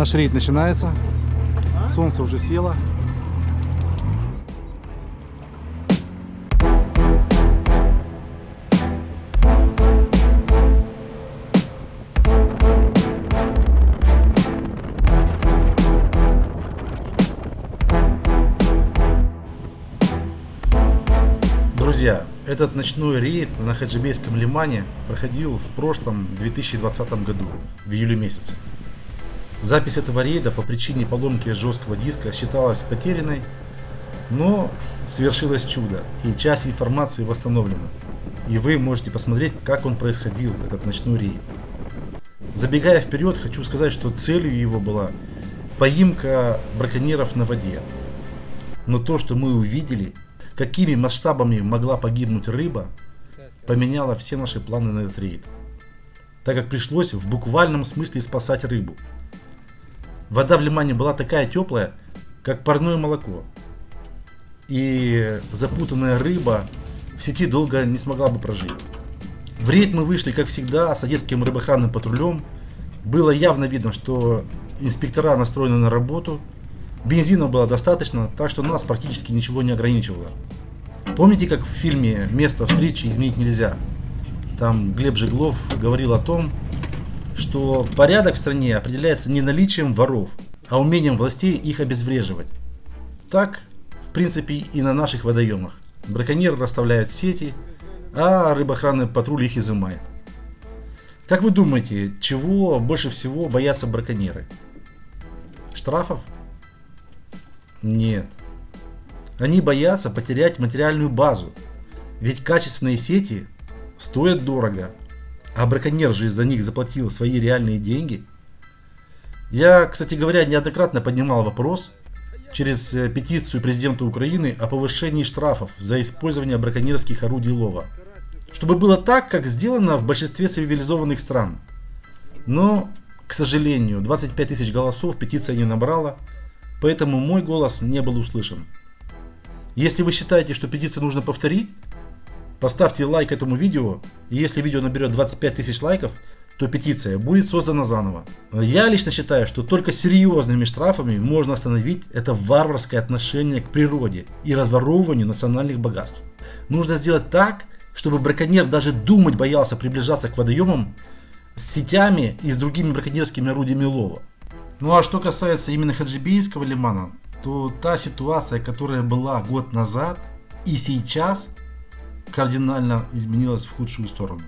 Наш рейд начинается. Солнце уже село. Друзья, этот ночной рейд на Хаджибейском лимане проходил в прошлом 2020 году, в июле месяце. Запись этого рейда по причине поломки жесткого диска считалась потерянной, но свершилось чудо, и часть информации восстановлена. И вы можете посмотреть, как он происходил, этот ночной рейд. Забегая вперед, хочу сказать, что целью его была поимка браконьеров на воде. Но то, что мы увидели, какими масштабами могла погибнуть рыба, поменяло все наши планы на этот рейд. Так как пришлось в буквальном смысле спасать рыбу. Вода в лимане была такая теплая, как парное молоко. И запутанная рыба в сети долго не смогла бы прожить. В рейд мы вышли, как всегда, с одесским рыбоохранным патрулем. Было явно видно, что инспектора настроены на работу. Бензина было достаточно, так что нас практически ничего не ограничивало. Помните, как в фильме «Место встречи изменить нельзя»? Там Глеб Жеглов говорил о том, что порядок в стране определяется не наличием воров, а умением властей их обезвреживать. Так, в принципе, и на наших водоемах. Браконьеры расставляют сети, а рыбоохранный патруль их изымает. Как вы думаете, чего больше всего боятся браконьеры? Штрафов? Нет. Они боятся потерять материальную базу. Ведь качественные сети стоят дорого, а браконьер же из-за них заплатил свои реальные деньги. Я, кстати говоря, неоднократно поднимал вопрос через э, петицию президента Украины о повышении штрафов за использование браконьерских орудий лова. Чтобы было так, как сделано в большинстве цивилизованных стран. Но, к сожалению, 25 тысяч голосов петиция не набрала, поэтому мой голос не был услышан. Если вы считаете, что петицию нужно повторить, Поставьте лайк этому видео, и если видео наберет 25 тысяч лайков, то петиция будет создана заново. Я лично считаю, что только серьезными штрафами можно остановить это варварское отношение к природе и разворовыванию национальных богатств. Нужно сделать так, чтобы браконьер даже думать боялся приближаться к водоемам с сетями и с другими браконьерскими орудиями лова. Ну а что касается именно Хаджибейского лимана, то та ситуация, которая была год назад и сейчас – кардинально изменилась в худшую сторону.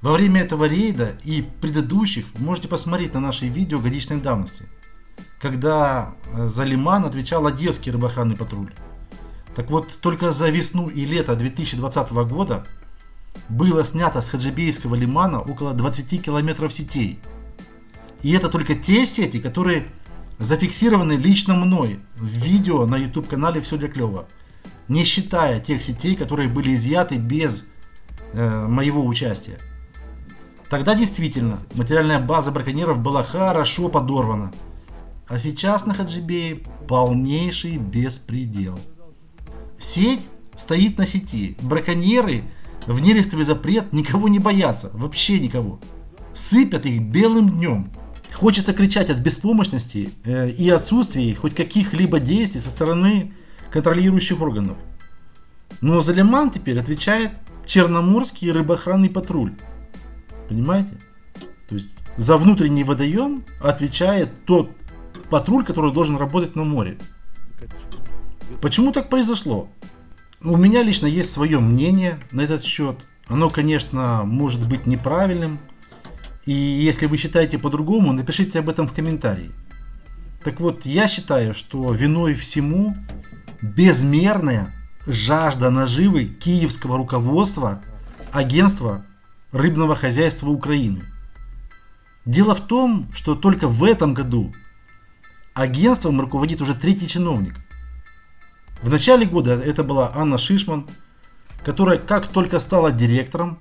Во время этого рейда и предыдущих можете посмотреть на наши видео годичной давности, когда э, за Лиман отвечал Одесский рыбоохранный патруль. Так вот, только за весну и лето 2020 года было снято с Хаджибейского лимана около 20 километров сетей. И это только те сети, которые зафиксированы лично мной в видео на YouTube канале «Все для клёва» не считая тех сетей, которые были изъяты без э, моего участия. Тогда действительно материальная база браконьеров была хорошо подорвана. А сейчас на Хаджибее полнейший беспредел. Сеть стоит на сети. Браконьеры в нерестовый запрет никого не боятся. Вообще никого. Сыпят их белым днем. Хочется кричать от беспомощности э, и отсутствия хоть каких-либо действий со стороны контролирующих органов. Но за Лиман теперь отвечает Черноморский рыбоохранный патруль. Понимаете? То есть за внутренний водоем отвечает тот патруль, который должен работать на море. Почему так произошло? У меня лично есть свое мнение на этот счет. Оно, конечно, может быть неправильным. И если вы считаете по-другому, напишите об этом в комментарии. Так вот, я считаю, что виной всему безмерная жажда наживы киевского руководства агентства рыбного хозяйства Украины. Дело в том, что только в этом году агентством руководит уже третий чиновник. В начале года это была Анна Шишман, которая как только стала директором,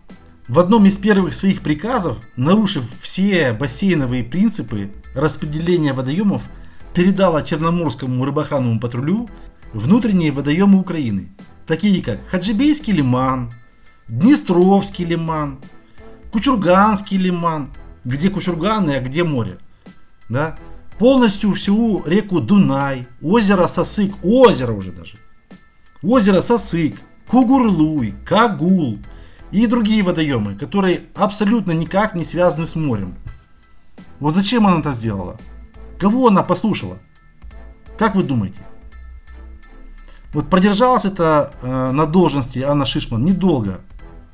в одном из первых своих приказов, нарушив все бассейновые принципы распределения водоемов, передала Черноморскому рыбоохранному патрулю внутренние водоемы Украины, такие как Хаджибейский лиман, Днестровский лиман, Кучурганский лиман где Кучурганы, а где море. Да? Полностью всю реку Дунай, озеро Сосык, озеро уже даже. Озеро Сосык, Кугурлуй, Кагул и другие водоемы, которые абсолютно никак не связаны с морем. Вот зачем она это сделала? Кого она послушала? Как вы думаете? Вот продержалась это э, на должности Анна Шишман недолго.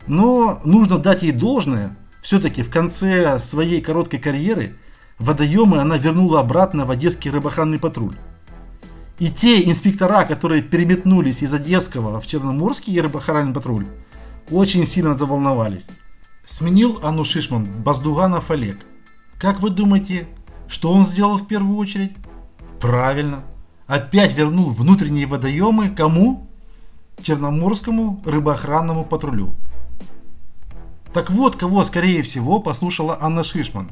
Но нужно дать ей должное. Все-таки в конце своей короткой карьеры водоемы она вернула обратно в Одесский рыбохранный патруль. И те инспектора, которые переметнулись из Одесского в Черноморский рыбохранный патруль, очень сильно заволновались. Сменил Анну Шишман Баздуганов Олег. Как вы думаете, что он сделал в первую очередь? Правильно. Опять вернул внутренние водоемы кому? Черноморскому рыбоохранному патрулю. Так вот, кого, скорее всего, послушала Анна Шишман.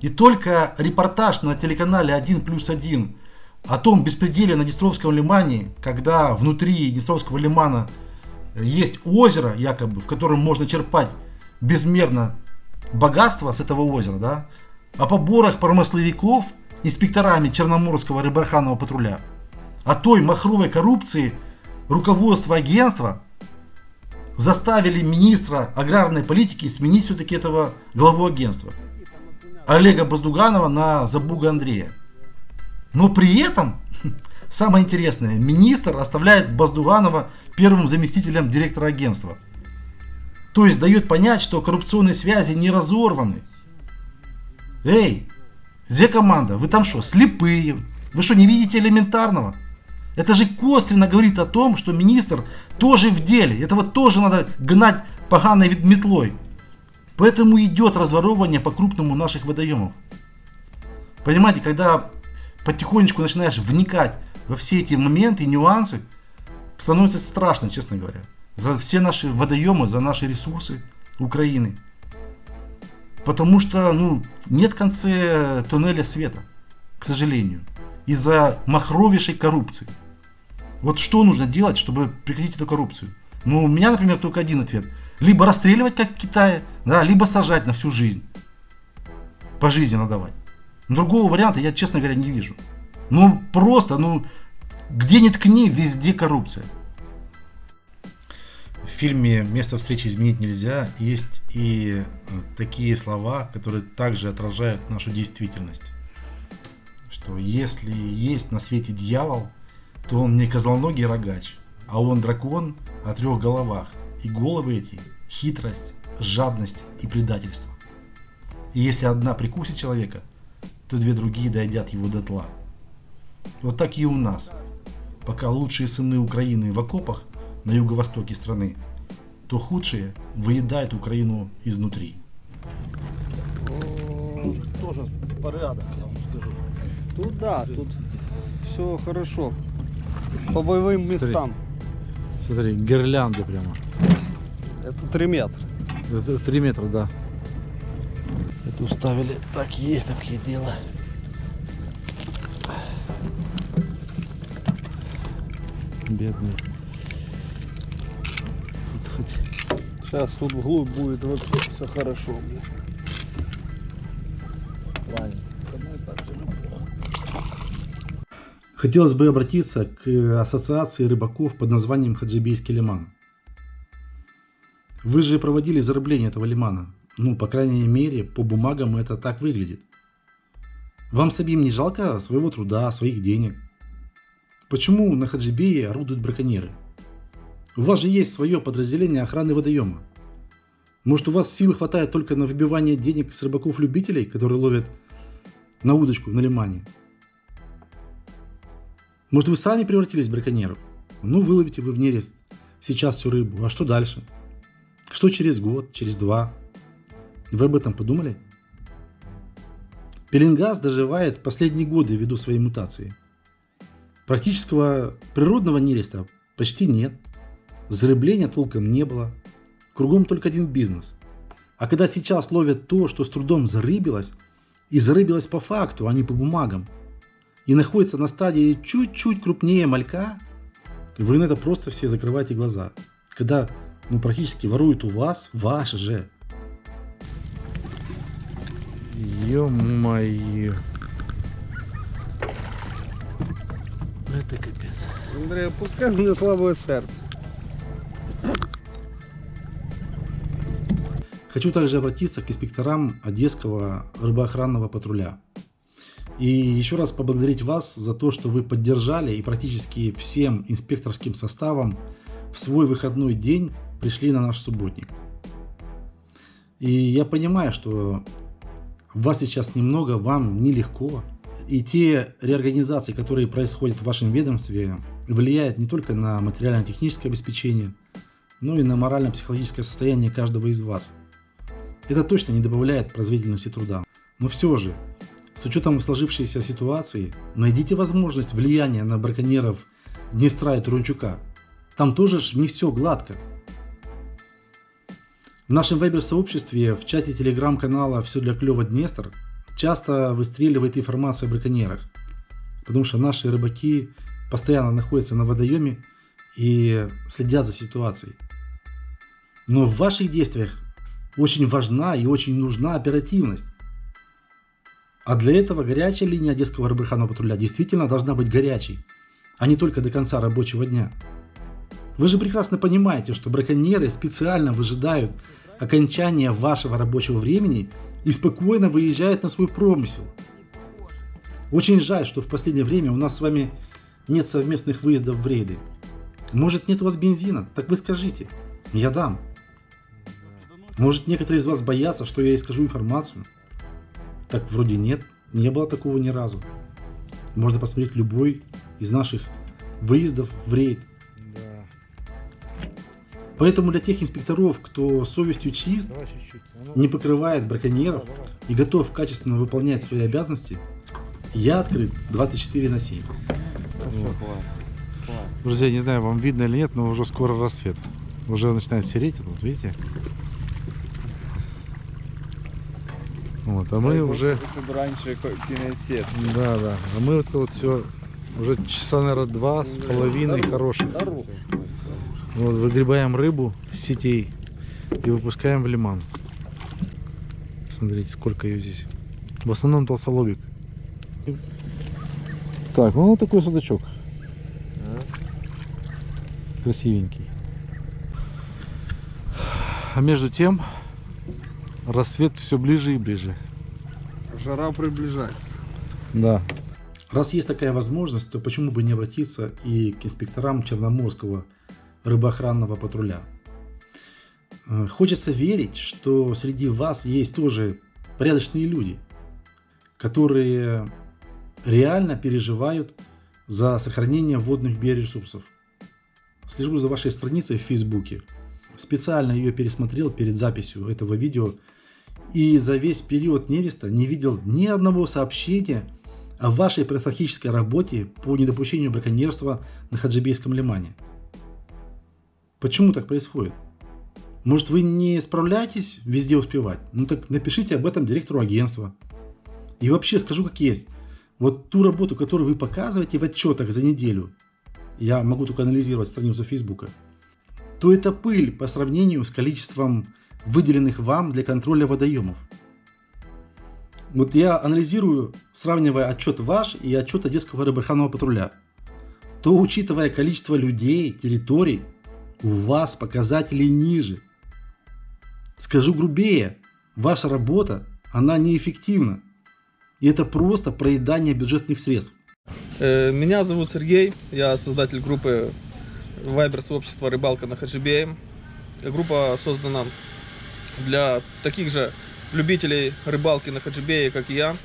И только репортаж на телеканале 1 плюс 1 о том беспределе на Днестровском лимане, когда внутри Днестровского лимана есть озеро, якобы, в котором можно черпать безмерно богатство с этого озера, да, о поборах промысловиков инспекторами Черноморского рыбарханного патруля, о той махровой коррупции руководство агентства заставили министра аграрной политики сменить все-таки этого главу агентства Олега Баздуганова на Забуга Андрея. Но при этом, самое интересное, министр оставляет Баздуганова первым заместителем директора агентства. То есть дает понять, что коррупционные связи не разорваны. Эй, где команда? Вы там что, слепые? Вы что, не видите элементарного? Это же косвенно говорит о том, что министр тоже в деле. Этого тоже надо гнать поганой метлой. Поэтому идет разворовывание по-крупному наших водоемов. Понимаете, когда потихонечку начинаешь вникать во все эти моменты, нюансы, становится страшно, честно говоря. За все наши водоемы, за наши ресурсы Украины. Потому что ну, нет в конце туннеля света, к сожалению. Из-за махровейшей коррупции. Вот что нужно делать, чтобы прекратить эту коррупцию? Ну, у меня, например, только один ответ. Либо расстреливать, как в Китае, да, либо сажать на всю жизнь. Пожизненно давать. Другого варианта я, честно говоря, не вижу. Ну, просто, ну, где ни ткни, везде коррупция. Фильме «Место встречи изменить нельзя» есть и э, такие слова, которые также отражают нашу действительность. Что если есть на свете дьявол, то он не козлоногий рогач, а он дракон о трех головах. И головы эти – хитрость, жадность и предательство. И если одна прикусит человека, то две другие доедят его до тла. Вот так и у нас. Пока лучшие сыны Украины в окопах на юго-востоке страны, то худшие выедают Украину изнутри. Тоже порядок, я вам скажу. Тут да, тут все хорошо. По боевым местам. Смотри, гирлянды прямо. Это 3 метра. Это 3 метра, да. Это уставили. Так есть такие дела. Бедный. Сейчас тут вглубь будет вообще все хорошо. Хотелось бы обратиться к ассоциации рыбаков под названием Хаджибейский лиман. Вы же проводили зарыбление этого лимана. Ну, по крайней мере, по бумагам это так выглядит. Вам самим не жалко своего труда, своих денег? Почему на Хаджибее орудуют браконьеры? У вас же есть свое подразделение охраны водоема. Может у вас сил хватает только на выбивание денег с рыбаков-любителей, которые ловят на удочку на лимане? Может вы сами превратились в браконьеров? Ну выловите вы в нерест сейчас всю рыбу, а что дальше? Что через год, через два? Вы об этом подумали? Пеленгаз доживает последние годы ввиду своей мутации. Практического природного нереста почти нет. Зарыбления толком не было. Кругом только один бизнес. А когда сейчас ловят то, что с трудом зарыбилось, и зарыбилось по факту, а не по бумагам, и находится на стадии чуть-чуть крупнее малька, вы на это просто все закрываете глаза. Когда ну, практически воруют у вас, ваш же. Ё-моё. Это капец. Андрей, пускай у меня слабое сердце. Хочу также обратиться к инспекторам Одесского рыбоохранного патруля. И еще раз поблагодарить вас за то, что вы поддержали и практически всем инспекторским составом в свой выходной день пришли на наш субботник. И я понимаю, что вас сейчас немного, вам нелегко. И те реорганизации, которые происходят в вашем ведомстве, влияют не только на материально-техническое обеспечение, но и на морально-психологическое состояние каждого из вас. Это точно не добавляет производительности труда. Но все же, с учетом сложившейся ситуации, найдите возможность влияния на браконьеров Днестра и Турунчука. Там тоже ж не все гладко. В нашем вайбер-сообществе, в чате телеграм-канала «Все для клёва Днестр» часто выстреливает информация о браконьерах. Потому что наши рыбаки постоянно находятся на водоеме и следят за ситуацией. Но в ваших действиях очень важна и очень нужна оперативность. А для этого горячая линия Одесского рыбарханного патруля действительно должна быть горячей, а не только до конца рабочего дня. Вы же прекрасно понимаете, что браконьеры специально выжидают окончания вашего рабочего времени и спокойно выезжают на свой промысел. Очень жаль, что в последнее время у нас с вами нет совместных выездов в рейды. Может нет у вас бензина? Так вы скажите. Я дам. Может некоторые из вас боятся, что я искажу информацию? Так вроде нет. Не было такого ни разу. Можно посмотреть любой из наших выездов в рейд. Поэтому для тех инспекторов, кто совестью чист, не покрывает браконьеров и готов качественно выполнять свои обязанности, я открыт 24 на 7. Друзья, не знаю, вам видно или нет, но уже скоро рассвет. Уже начинает сереть, вот видите? Вот, а мы уже... раньше кинесет. Да, да. А мы вот, вот все уже часа, наверное, два с половиной хороших. Вот, выгребаем рыбу с сетей и выпускаем в лиман. Смотрите, сколько ее здесь. В основном толстолобик. Так, ну вот такой судачок. Красивенький. А между тем, рассвет все ближе и ближе. Жара приближается. Да. Раз есть такая возможность, то почему бы не обратиться и к инспекторам Черноморского рыбоохранного патруля? Э, Хочется верить, что среди вас есть тоже порядочные люди, которые реально переживают за сохранение водных биоресурсов. Слежу за вашей страницей в Фейсбуке. Специально ее пересмотрел перед записью этого видео и за весь период нереста не видел ни одного сообщения о вашей профилактической работе по недопущению браконьерства на Хаджибейском лимане. Почему так происходит? Может вы не справляетесь везде успевать? Ну так напишите об этом директору агентства. И вообще скажу как есть. Вот ту работу, которую вы показываете в отчетах за неделю, я могу только анализировать страницу Фейсбука, то это пыль по сравнению с количеством выделенных вам для контроля водоемов. Вот я анализирую, сравнивая отчет ваш и отчет Одесского рыбарханного патруля, то учитывая количество людей, территорий, у вас показатели ниже. Скажу грубее, ваша работа, она неэффективна. И это просто проедание бюджетных средств. Э, Меня зовут Сергей, я создатель группы Вайбер сообщества «Рыбалка на Хаджибее». Группа создана для таких же любителей рыбалки на Хаджибее, как и я.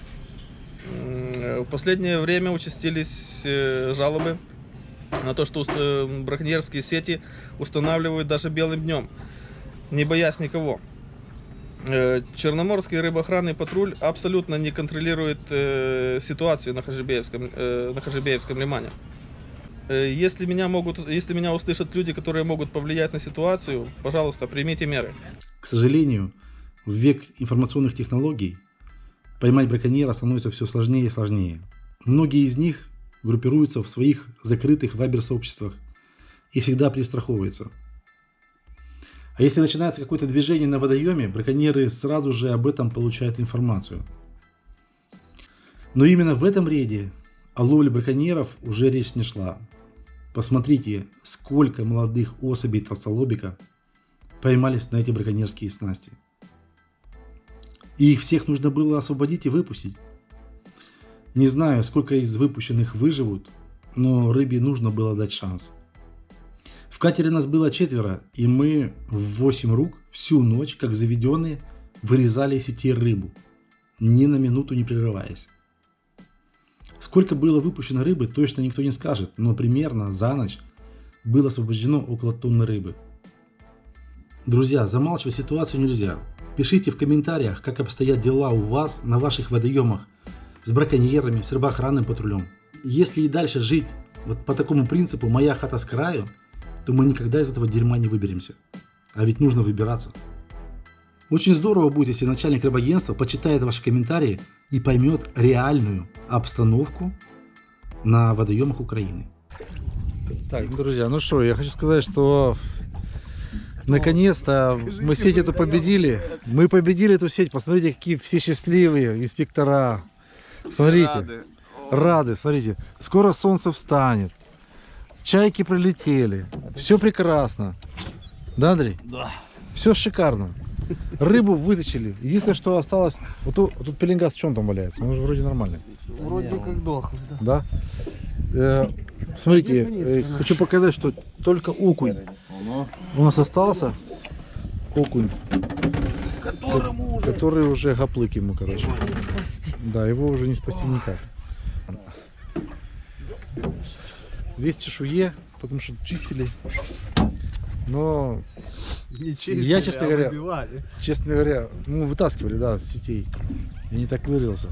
Э, В последнее время участились э, жалобы на то, что э, браконьерские сети устанавливают даже белым днем, не боясь никого. Черноморский рыбоохранный патруль абсолютно не контролирует ситуацию на Хажибеевском, на Хажибеевском лимане. Э, Если меня, могут, если меня услышат люди, которые могут повлиять на ситуацию, пожалуйста, примите меры. К сожалению, в век информационных технологий поймать браконьера становится все сложнее и сложнее. Многие из них группируются в своих закрытых вайбер-сообществах и всегда перестраховываются. А если начинается какое-то движение на водоеме, браконьеры сразу же об этом получают информацию. Но именно в этом рейде о ловле браконьеров уже речь не шла. Посмотрите, сколько молодых особей толстолобика поймались на эти браконьерские снасти. И их всех нужно было освободить и выпустить. Не знаю, сколько из выпущенных выживут, но рыбе нужно было дать шанс. В катере нас было четверо, и мы в 8 рук всю ночь, как заведенные, вырезали сети рыбу, ни на минуту не прерываясь. Сколько было выпущено рыбы, точно никто не скажет, но примерно за ночь было освобождено около тонны рыбы. Друзья, замалчивать ситуацию нельзя. Пишите в комментариях, как обстоят дела у вас на ваших водоемах с браконьерами, с рыбоохранным патрулем. Если и дальше жить вот по такому принципу «моя хата с краю», то мы никогда из этого дерьма не выберемся. А ведь нужно выбираться. Очень здорово будет, если начальник рыбагентства почитает ваши комментарии и поймет реальную обстановку на водоемах Украины. Так, друзья, ну что, я хочу сказать, что наконец-то мы сеть эту победили. Мы победили эту сеть. Посмотрите, какие все счастливые инспектора. Смотрите. Рады. смотрите. Скоро солнце встанет. Чайки прилетели. Все прекрасно. Да, Андрей? Да. Все шикарно. Рыбу вытащили. Единственное, что осталось... Вот тут, вот тут пеленгаз в чем там валяется? Он же вроде нормальный. Вроде как дохлый, да. Да? Э, смотрите, э, хочу показать, что только окунь у нас остался. Окунь, Которому уже который уже гоплык ему, короче. не спасти. Да, его уже не спасти никак. Весь чешуе, потому что чистили. Но, Не Я, честно говоря, выбивали. честно говоря, ну, вытаскивали, да, с сетей. Я не так вырылся.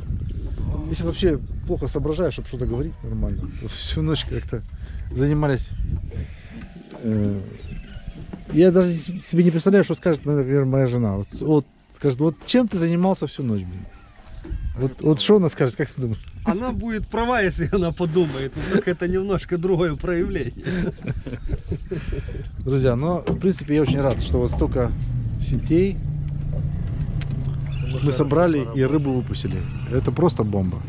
Я сейчас вообще плохо соображаю, чтобы что-то говорить нормально. Всю ночь как-то занимались. э, Я даже себе не представляю, что скажет, например, моя жена. Вот, вот скажет, вот чем ты занимался всю ночь, блин? Вот, вот что она скажет, как ты думаешь? Она будет права, если она подумает. Но только это немножко другое проявление. Друзья, но в принципе я очень рад, что вот столько сетей мы собрали и рыбу выпустили. Это просто бомба.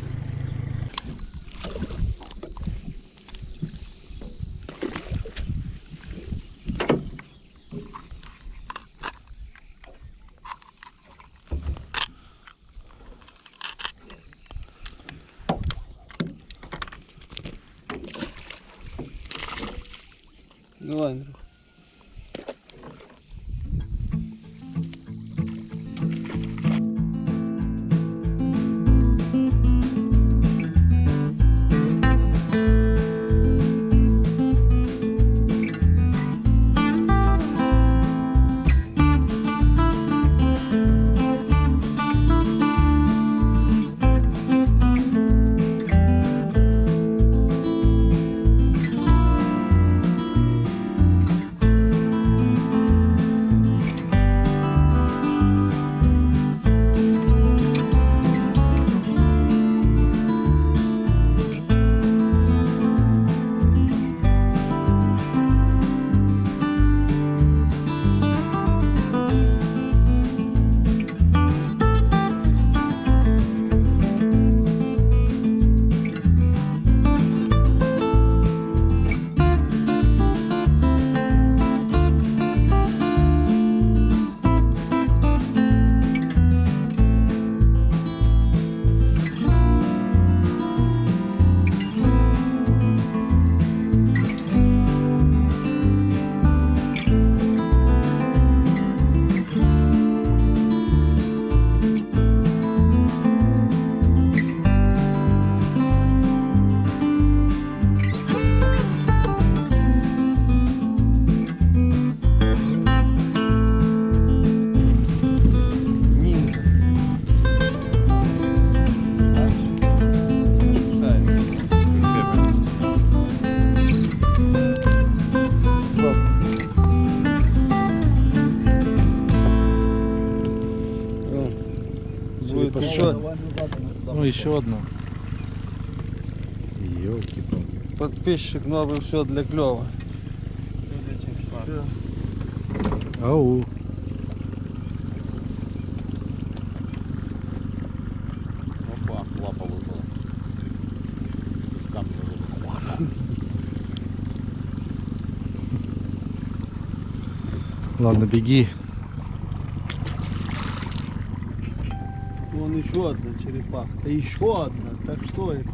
Давай, еще одна. Елки-палки. Подписчик новый, все для клева. Все для Ау. Опа, лапа выпала. Из камня выпала. Ладно, беги. Еще одна черепаха. Еще одна. Так что это?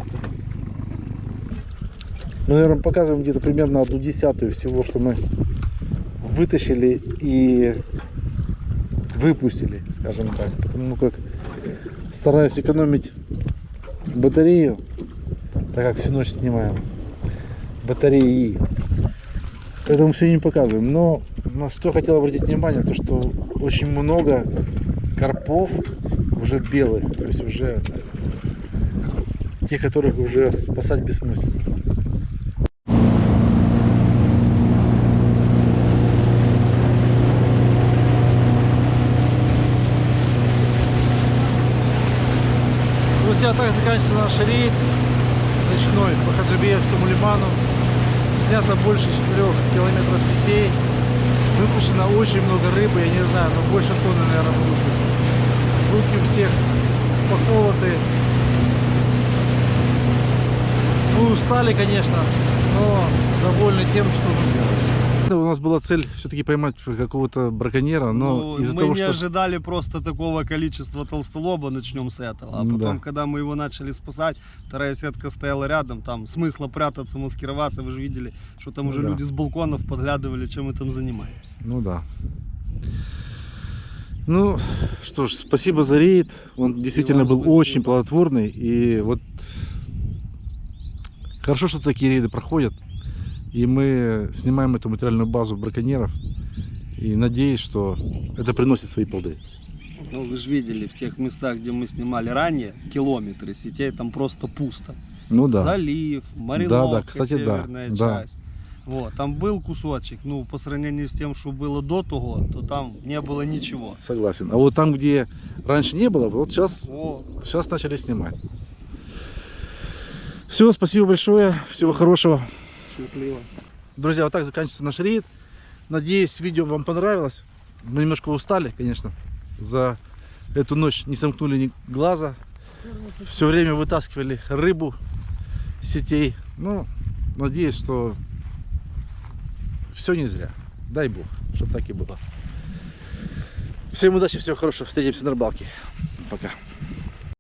Мы, наверное, показываем где-то примерно одну десятую всего, что мы вытащили и выпустили, скажем так. Потому как стараюсь экономить батарею, так как всю ночь снимаем батареи. Поэтому все не показываем. Но на что хотел обратить внимание, то что очень много карпов уже белых, то есть уже те, которых уже спасать бессмысленно. Друзья, так заканчивается наш рейд ночной по Хаджибеевскому лиману. Снято больше 4 километров сетей. Выпущено очень много рыбы, я не знаю, но больше тонны, наверное, выпустили. Руки у всех поколоты. Мы устали, конечно, но довольны тем, что мы делаем. У нас была цель все-таки поймать какого-то браконьера, но Ну, из-за мы того, не что... ожидали просто такого количества толстолоба, начнем с этого. А Да. потом, когда мы его начали спасать, вторая сетка стояла рядом, там смысла прятаться, маскироваться, вы же видели, что там Ну уже да. люди с балконов подглядывали, чем мы там занимаемся. Ну да. Ну, что ж, спасибо за рейд. Он действительно был спасибо. очень плодотворный. И вот хорошо, что такие рейды проходят. И мы снимаем эту материальную базу браконьеров. И надеюсь, что это приносит свои плоды. Ну, вы же видели, в тех местах, где мы снимали ранее, километры сетей, там просто пусто. Ну да. Залив, Мариловка, да, кстати, да, северная да. часть. Вот, там был кусочек, ну, по сравнению с тем, что было до того, то там не было ничего. Согласен. А вот там, где раньше не было, вот сейчас, О, сейчас начали снимать. Все, спасибо большое. Всего хорошего. счастливо. Друзья, вот так заканчивается наш рейд. Надеюсь, видео вам понравилось. Мы немножко устали, конечно, за эту ночь. Не сомкнули ни глаза. Все время вытаскивали рыбу сетей. Ну, надеюсь, что все не зря. Дай бог, чтобы так и было. Всем удачи, всего хорошего. Встретимся на рыбалке. Пока.